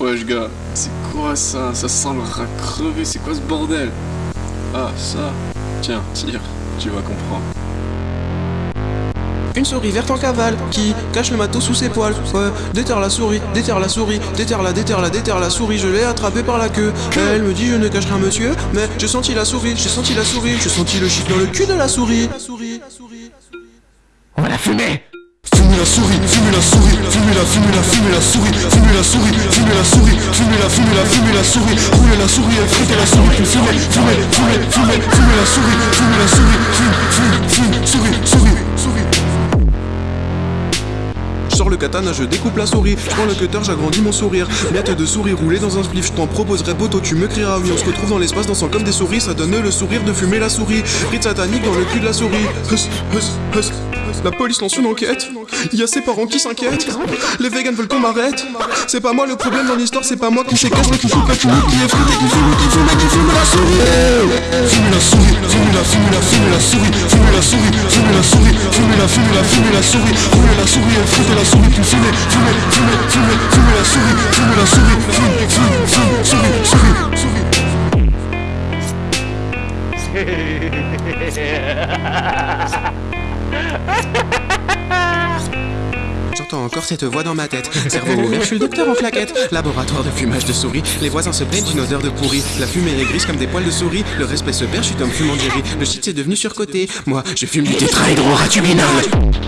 wesh gars C'est quoi ça? Ça sent le rat crevé, c'est quoi ce bordel? Ah, ça Tiens, tire, tu vas comprendre. Une souris verte en cavale qui cache le matos sous ses poils. Ouais, déterre la souris, déterre la souris, déterre la, déterre la, déterre la souris. Je l'ai attrapée par la queue. Elle me dit je ne cache rien monsieur, mais j'ai senti la souris, j'ai senti la souris, j'ai senti le chiffre dans le cul de la souris. On va la fumer Fumez la souris, fumez la souris, fumez la, fumez la, fumez la souris, fumez la souris, la souris, fumez la, fumez la, fumez la souris, roulez la souris, elle frite la souris, puis fumez, fumez, fumez, fumez la souris, fumez la souris, fume, fume, fume, katana, je découpe la souris. Je prends le cutter, j'agrandis mon sourire. Miette de souris roulée dans un spliff. Je t'en proposerai poteau, tu me crieras oui. On se retrouve dans l'espace dansant comme des souris. Ça donne le sourire de fumer la souris. Rite satanique dans le cul de la souris. Hus, hus, hus. La police lance une enquête. Il y a ses parents qui s'inquiètent. Les vegans veulent qu'on m'arrête. C'est pas moi le problème dans l'histoire, c'est pas moi qui séquestre, qui fout qui est qui fume, qui fume, qui fume la souris. La, fumez la, fumez la souris, roulez la souris, elle frite la souris, puis fumez, fumez, fumez, fumez, fumez la souris, fumez la souris, fume, fume, fume, souris, souris, souris. J'entends encore cette voix dans ma tête. Cerveau ouvert, je suis le docteur en claquette. Laboratoire de fumage de souris. Les voisins se plaignent d'une odeur de pourri. La fumée est grise comme des poils de souris. Le respect se perd, je suis comme fumant. Le shit c'est devenu surcoté. Moi, je fume du tétrahydroratuminol.